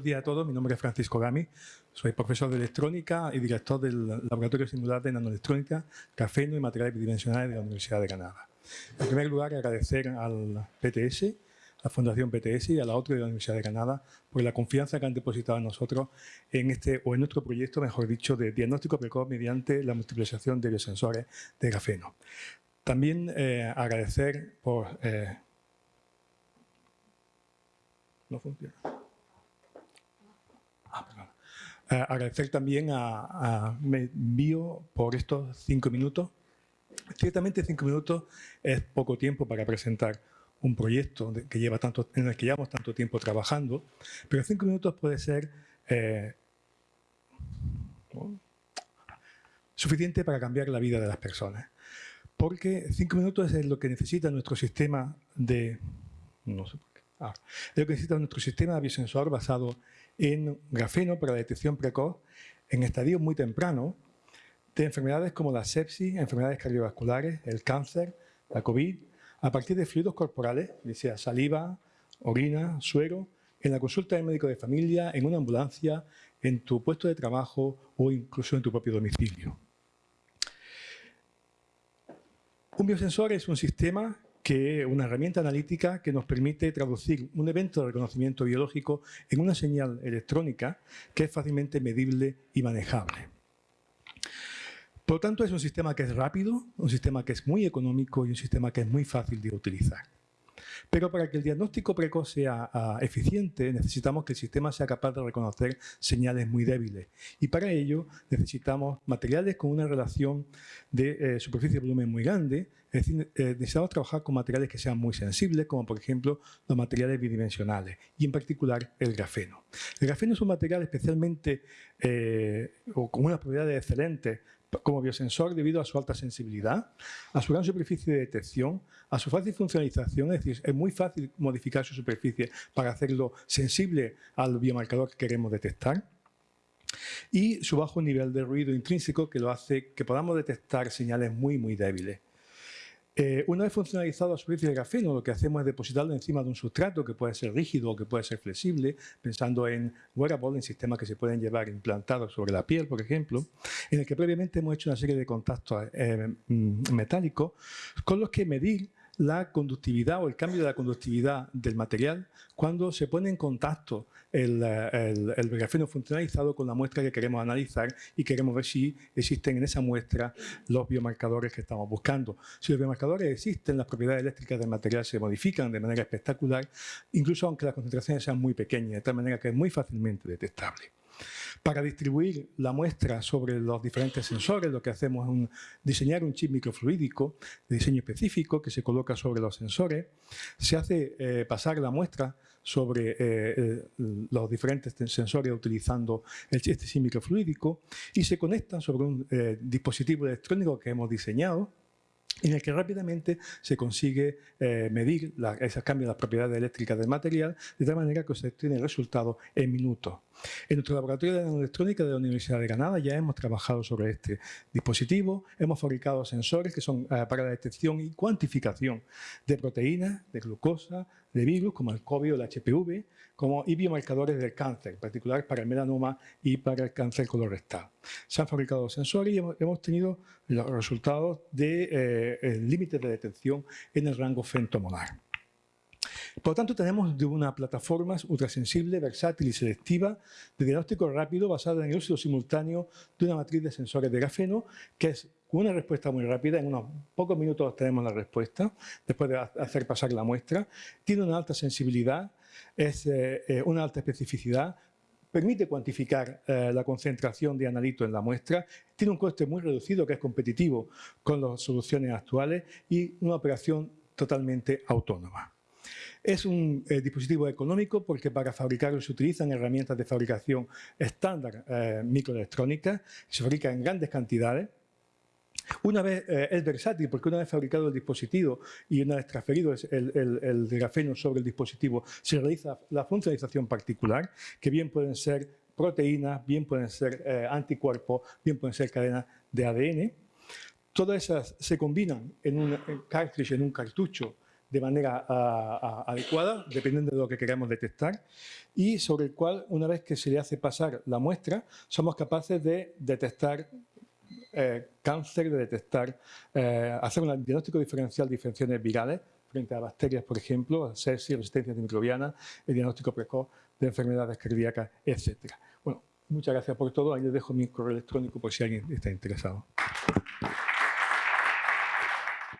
Buenos días a todos, mi nombre es Francisco Gami, soy profesor de electrónica y director del Laboratorio Singular de Nanoelectrónica, Grafeno y Materiales Bidimensionales de la Universidad de Granada. En primer lugar, agradecer al PTS, la Fundación PTS y a la otra de la Universidad de Granada por la confianza que han depositado en nosotros en este o en nuestro proyecto, mejor dicho, de diagnóstico precoz mediante la multiplicación de biosensores de grafeno. También eh, agradecer por... Eh, no funciona. Agradecer también a, Bio por estos cinco minutos. Ciertamente cinco minutos es poco tiempo para presentar un proyecto que lleva tanto, en el que llevamos tanto tiempo trabajando, pero cinco minutos puede ser eh, suficiente para cambiar la vida de las personas. Porque cinco minutos es lo que necesita nuestro sistema de... No sé por qué. Ah, es lo que necesita nuestro sistema biosensor basado en grafeno para la detección precoz en estadios muy tempranos de enfermedades como la sepsis, enfermedades cardiovasculares, el cáncer, la COVID, a partir de fluidos corporales, sea saliva, orina, suero, en la consulta del médico de familia, en una ambulancia, en tu puesto de trabajo o incluso en tu propio domicilio. Un biosensor es un sistema que una herramienta analítica que nos permite traducir un evento de reconocimiento biológico en una señal electrónica que es fácilmente medible y manejable. Por lo tanto, es un sistema que es rápido, un sistema que es muy económico y un sistema que es muy fácil de utilizar. Pero para que el diagnóstico precoz sea ah, eficiente, necesitamos que el sistema sea capaz de reconocer señales muy débiles. Y para ello necesitamos materiales con una relación de eh, superficie-volumen muy grande, es decir, eh, necesitamos trabajar con materiales que sean muy sensibles, como por ejemplo los materiales bidimensionales, y en particular el grafeno. El grafeno es un material especialmente, eh, o con unas propiedades excelentes como biosensor debido a su alta sensibilidad, a su gran superficie de detección, a su fácil funcionalización, es decir, es muy fácil modificar su superficie para hacerlo sensible al biomarcador que queremos detectar, y su bajo nivel de ruido intrínseco que lo hace que podamos detectar señales muy, muy débiles. Eh, una vez funcionalizado la superficie de grafeno, lo que hacemos es depositarlo encima de un sustrato que puede ser rígido o que puede ser flexible, pensando en wearable, en sistemas que se pueden llevar implantados sobre la piel, por ejemplo, en el que previamente hemos hecho una serie de contactos eh, mm, metálicos con los que medir la conductividad o el cambio de la conductividad del material cuando se pone en contacto el, grafeno funcionalizado con la muestra que queremos analizar y queremos ver si existen en esa muestra los biomarcadores que estamos buscando. Si los biomarcadores existen, las propiedades eléctricas del material se modifican de manera espectacular, incluso aunque las concentraciones sean muy pequeñas, de tal manera que es muy fácilmente detectable. Para distribuir la muestra sobre los diferentes sensores, lo que hacemos es diseñar un chip microfluídico de diseño específico que se coloca sobre los sensores. Se hace eh, pasar la muestra sobre eh, eh, los diferentes sensores utilizando este chip microfluídico y se conecta sobre un dispositivo electrónico que hemos diseñado en el que rápidamente se consigue eh, medir esos cambios de las propiedades eléctricas del material de tal manera que se obtiene el resultado en minutos. En nuestro laboratorio de nanoelectrónica de la Universidad de Granada ya hemos trabajado sobre este dispositivo, hemos fabricado sensores que son eh, para la detección y cuantificación de proteínas, de glucosa, de virus como el COVID o el HPV, como y biomarcadores del cáncer, en particular para el melanoma y para el cáncer colorectal. Se han fabricado sensores y hemos, tenido los resultados de eh, de detección en el rango femtomolar. Por lo tanto, tenemos de una plataforma ultrasensible, versátil y selectiva de diagnóstico rápido basada en el uso simultáneo de una matriz de sensores de grafeno que es una respuesta muy rápida, en unos pocos minutos tenemos la respuesta, después de hacer pasar la muestra, tiene una alta sensibilidad, es eh, eh, una alta especificidad, permite cuantificar eh, la concentración de analito en la muestra, tiene un coste muy reducido que es competitivo con las soluciones actuales y una operación totalmente autónoma. Es un eh, dispositivo económico porque para fabricarlo se utilizan herramientas de fabricación estándar eh, se fabrica en grandes cantidades, una vez eh, es versátil porque una vez fabricado el dispositivo y una vez transferido el, grafeno sobre el dispositivo, se realiza la funcionalización particular, que bien pueden ser proteínas, bien pueden ser anticuerpos, bien pueden ser cadenas de ADN. Todas esas se combinan en un cartridge, en un cartucho de manera adecuada, dependiendo de lo que queramos detectar, y sobre el cual, una vez que se le hace pasar la muestra, somos capaces de detectar eh, cáncer, de detectar, eh, hacer un diagnóstico diferencial de infecciones virales frente a bacterias, por ejemplo, sepsis, resistencia antimicrobiana, el diagnóstico precoz de enfermedades cardíacas, etc. Bueno, muchas gracias por todo. Ahí les dejo mi correo electrónico por si alguien está interesado.